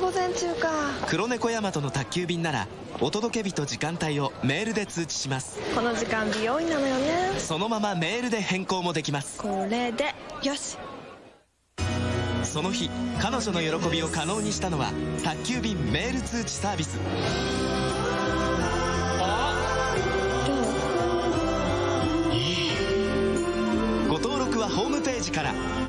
午前中か。黒猫ヤマトの宅急便ならお届け日と時間帯をメールで通知します。この時間美容院なのよね。そのままメールで変更もできます。これでよし。その日彼女の喜びを可能にしたのは宅急便メール通知サービス。ご登録はホームページから。